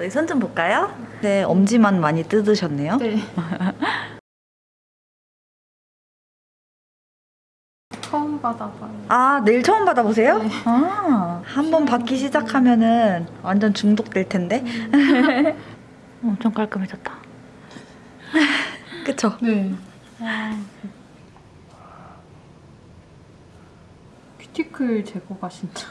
어디 손좀 볼까요? 네, 엄지만 많이 뜯으셨네요. 네. 처음 받아봐요. 아, 내일 처음 받아보세요? 네. 아, 한번 받기 시작하면은 완전 중독될 텐데. 엄청 깔끔해졌다. 그쵸? 네. 와. 큐티클 제거가 진짜.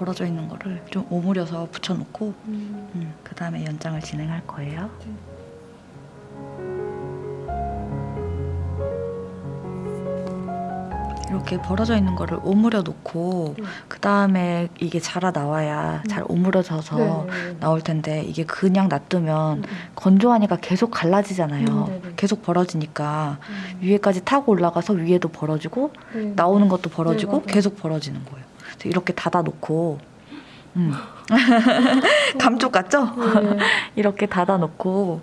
벌어져 있는 거를 좀 오므려서 붙여놓고 음. 음, 그 다음에 연장을 진행할 거예요. 이렇게 벌어져 있는 거를 오므려 놓고 네. 그 다음에 이게 자라 나와야 잘 오므려져서 네. 나올 텐데 이게 그냥 놔두면 음. 건조하니까 계속 갈라지잖아요. 음, 네네. 계속 벌어지니까 음. 위에까지 타고 올라가서 위에도 벌어지고 네. 나오는 것도 벌어지고 네. 계속 벌어지는 거예요. 이렇게 닫아 놓고 음. 감쪽 같죠? 네. 이렇게 닫아 놓고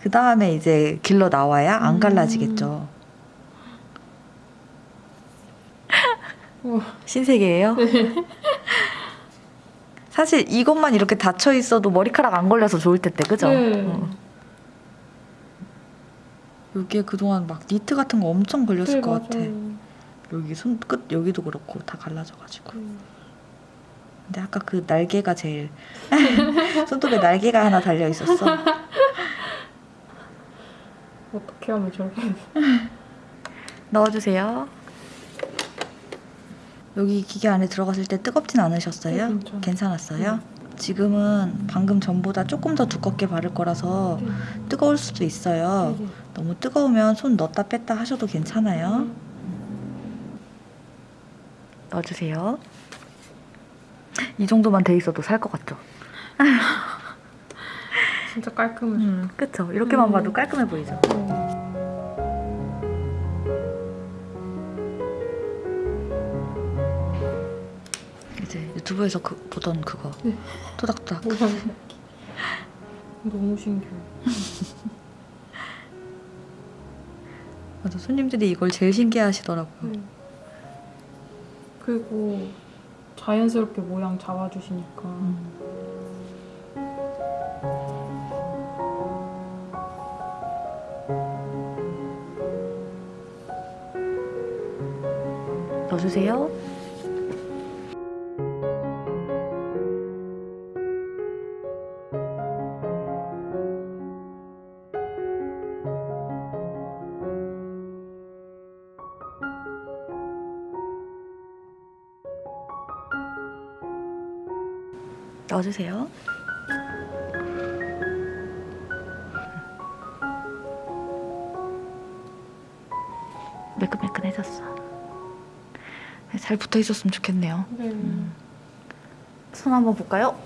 그 다음에 이제 길러 나와야 안 음. 갈라지겠죠. 신세계예요. 사실 이것만 이렇게 닫혀 있어도 머리카락 안 걸려서 좋을 텐데 그죠? 네. 어. 여기에 그동안 막 니트 같은 거 엄청 걸렸을 네, 것 같아. 맞아요. 여기 손끝 여기도 그렇고 다 갈라져가지고. 음. 근데 아까 그 날개가 제일 손톱에 날개가 하나 달려 있었어. 어떻게 하면 저렇게 넣어주세요. 여기 기계 안에 들어갔을 때 뜨겁진 않으셨어요? 네. 괜찮았어요? 지금은 방금 전보다 조금 더 두껍게 바를 거라서 네. 뜨거울 수도 있어요. 네. 너무 뜨거우면 손 넣었다 뺐다 하셔도 괜찮아요. 넣어주세요. 이 정도만 돼 있어도 살 것 같죠? 진짜 깔끔해. 음, 그쵸? 이렇게만 음. 봐도 깔끔해 보이죠? 네. 이제 유튜브에서 그, 보던 그거 네. 토닥토닥 너무 신기해. 맞아 손님들이 이걸 제일 신기해 하시더라고요. 네. 그리고 자연스럽게 모양 잡아주시니까 음. 넣어주세요. 넣어주세요. 매끈매끈해졌어. 잘 붙어 있었으면 좋겠네요. 네. 손 한번 볼까요?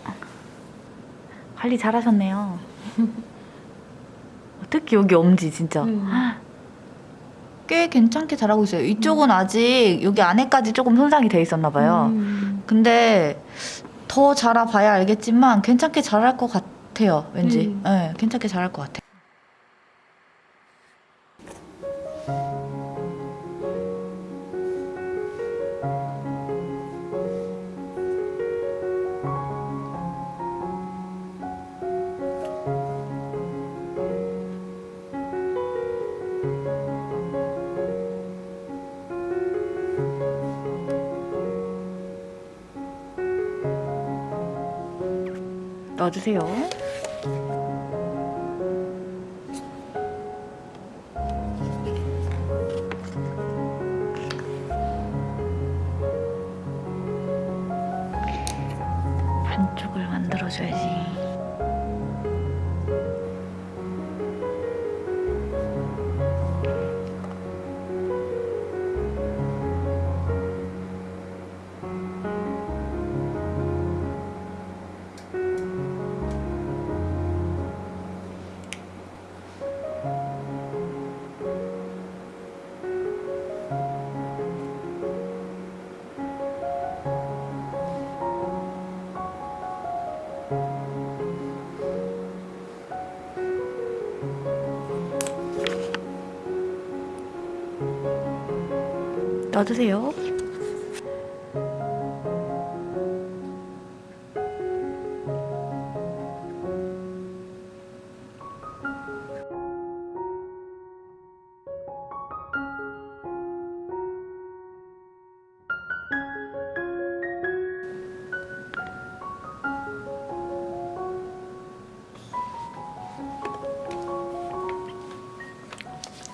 관리 잘하셨네요. 특히 여기 엄지 진짜 음. 꽤 괜찮게 잘하고 있어요. 이쪽은 아직 여기 안에까지 조금 손상이 돼 있었나 봐요. 음. 근데 더 자라봐야 알겠지만 괜찮게 자랄 것 같아요. 왠지. 음. 네, 괜찮게 자랄 것 같아요. 넣어주세요. 놔두세요.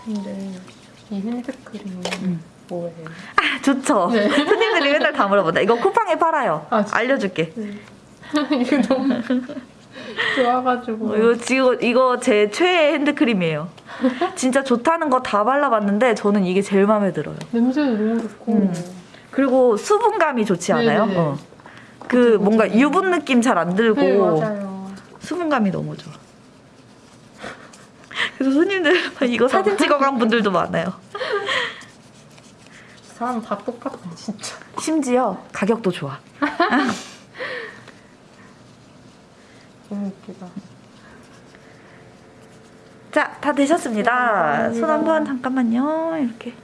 근데 이 핸드크림은 음. 뭐예요? 아, 좋죠. 네. 손님들이 맨날 다 물어본다. 이거 쿠팡에 팔아요. 아? 알려줄게. 이거 너무 좋아가지고 어, 이거 지금 이거 제 최애 핸드크림이에요. 진짜 좋다는 거 다 발라봤는데 저는 이게 제일 마음에 들어요. 냄새도 너무 좋고 음. 그리고 수분감이 좋지 않아요? 네네네. 어. 그 뭔가 유분 느낌 잘 안 들고 네 맞아요 수분감이 너무 좋아. 그래서 손님들 이거 사진 찍어간 분들도 많아요. 사람 다 똑같아 진짜 심지어 가격도 좋아. 너무 웃기다 자, 다 되셨습니다. 감사합니다. 손 한번 잠깐만요. 이렇게.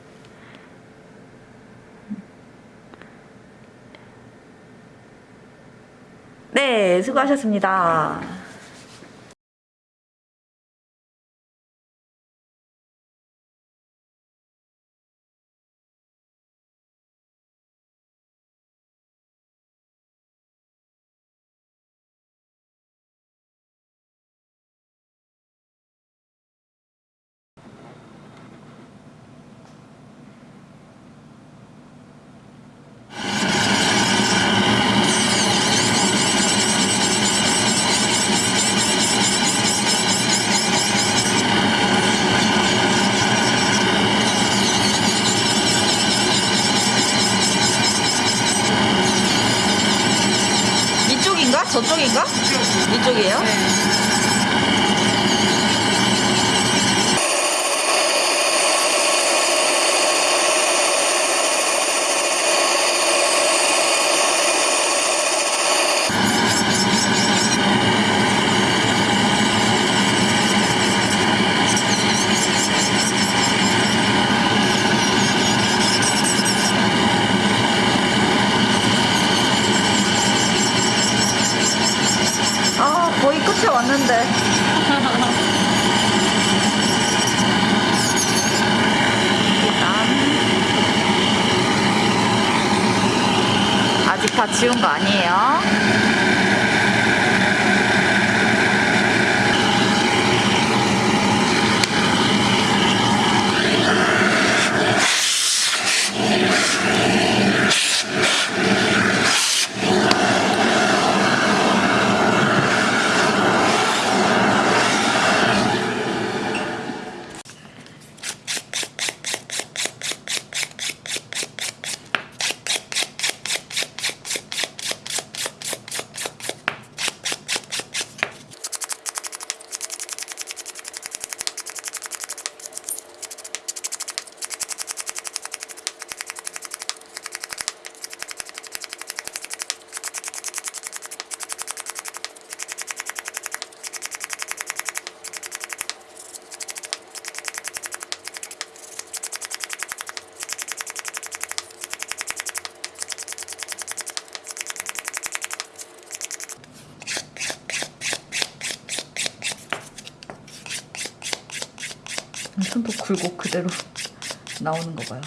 네, 수고하셨습니다. 저쪽인가? 이쪽이에요? 아, 거의 끝에 왔는데. 일단. 지운 거 아니에요. 손도 굴곡 그대로 나오는 거 봐요.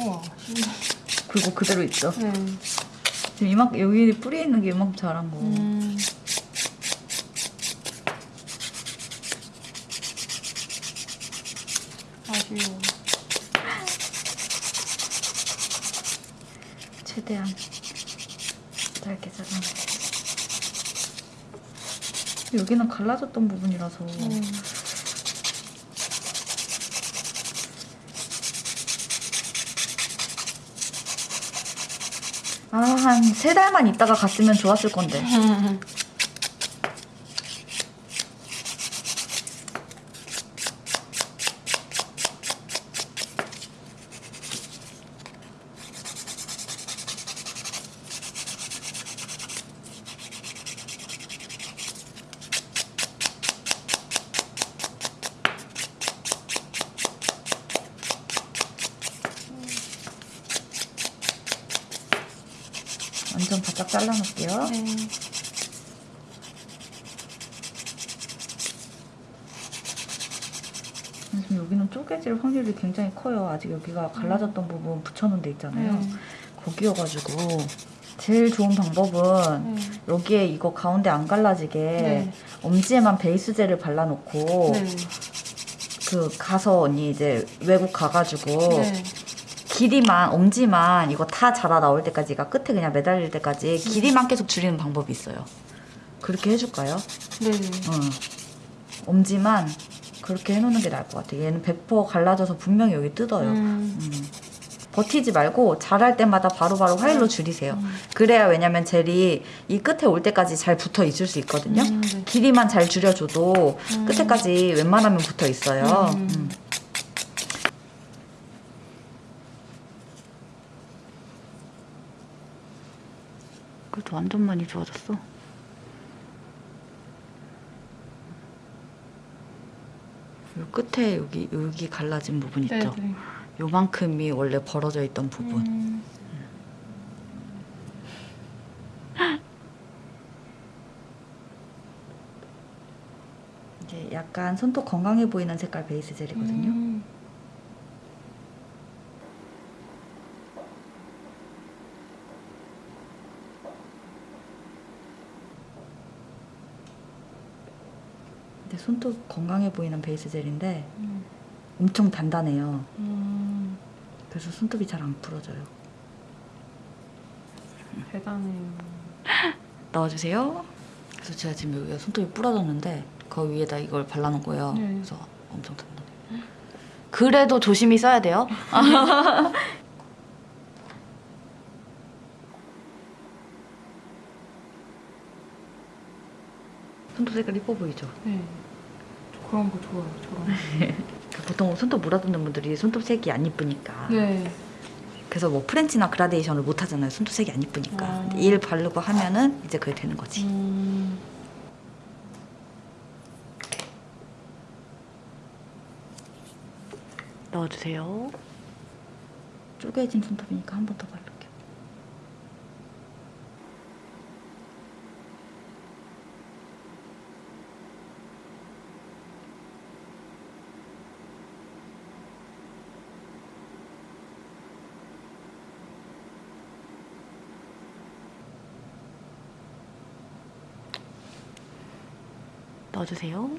우와 굴곡 그대로 있죠. 네. 지금 이만큼 여기 뿌리 있는 게 이만큼 자란 거. 음. 아쉬워 최대한 짧게 자르면 여기는 갈라졌던 부분이라서 음. 아한 세 달만 있다가 갔으면 좋았을 건데 좀 바짝 잘라놓을게요. 네. 지금 여기는 쪼개질 확률이 굉장히 커요. 아직 여기가 갈라졌던 부분 붙여놓은 데 있잖아요. 네. 거기여가지고 제일 좋은 방법은 네. 여기에 이거 가운데 안 갈라지게 네. 엄지에만 베이스젤을 발라놓고 네. 그 가서 언니 이제 외국 가가지고 네. 길이만 엄지만 이거 다 자라 나올 때까지가 끝에 그냥 매달릴 때까지 길이만 계속 줄이는 방법이 있어요. 그렇게 해줄까요? 네. 응. 엄지만 그렇게 해놓는 게 나을 것 같아. 얘는 100% 갈라져서 분명히 여기 뜯어요. 음. 음. 버티지 말고 자랄 때마다 바로 바로 화일로 줄이세요. 음. 그래야 왜냐면 젤이 이 끝에 올 때까지 잘 붙어 있을 수 있거든요. 음, 네. 길이만 잘 줄여줘도 음. 끝에까지 웬만하면 붙어 있어요. 그래도 완전 많이 좋아졌어. 요 끝에 여기 여기 갈라진 부분 있죠. 네. 네. 요만큼이 원래 벌어져 있던 부분. 음. 이제 약간 손톱 건강해 보이는 색깔 베이스 젤이거든요. 음. 손톱 건강해 보이는 베이스 젤인데 음. 엄청 단단해요. 음. 그래서 손톱이 잘 안 부러져요. 대단해요. 넣어주세요. 그래서 제가 지금 여기가 손톱이 부러졌는데 그 위에다 이걸 발라놓은 거예요. 네. 그래서 엄청 단단해요. 그래도 조심히 써야 돼요. 손톱 색깔 이뻐 보이죠? 네. 저 그런 거 좋아요. 저런 거. 보통 손톱 물어뜯는 분들이 손톱 색이 안 이쁘니까 네. 그래서 뭐 프렌치나 그라데이션을 못 하잖아요. 손톱 색이 안 이쁘니까. 아. 근데 일 바르고 하면은 이제 그게 되는 거지. 음. 넣어주세요. 쪼개진 손톱이니까 한 번더 바를게요. 넣어주세요.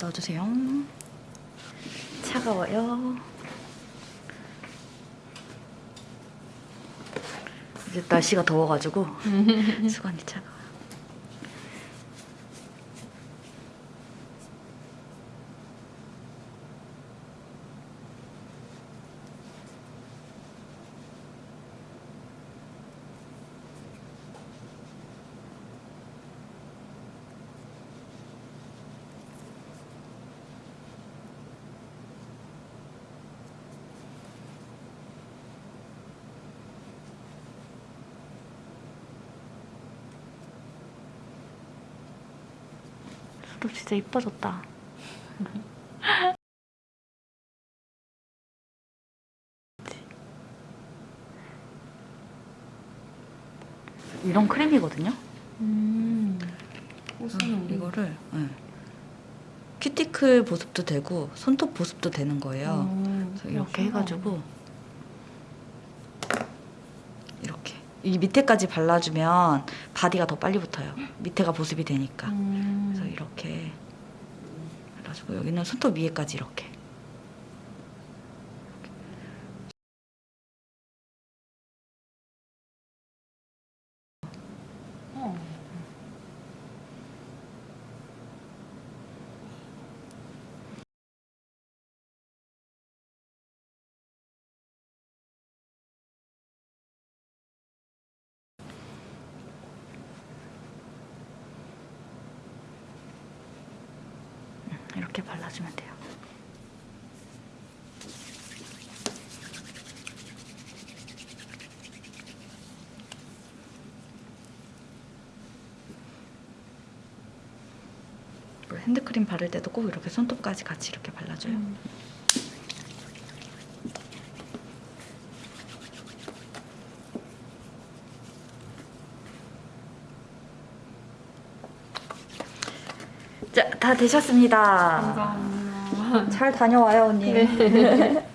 넣어주세요. 차가워요. 이제 날씨가 더워가지고 수건이 차가워. 손톱 진짜 이뻐졌다. 이런 크림이거든요. 음. 우리- 이거를 네. 큐티클 보습도 되고 손톱 보습도 되는 거예요. 음, 이렇게. 해가지고 이렇게 이 밑에까지 발라주면 바디가 더 빨리 붙어요. 밑에가 보습이 되니까. 음. 이렇게 발라주고 여기는 손톱 위에까지 이렇게. 이렇게 발라주면 돼요. 그리고 핸드크림 바를 때도 꼭 이렇게 손톱까지 같이 이렇게 발라줘요. 음. 자, 다 되셨습니다. 감사합니다. 잘 다녀와요, 언니. 네.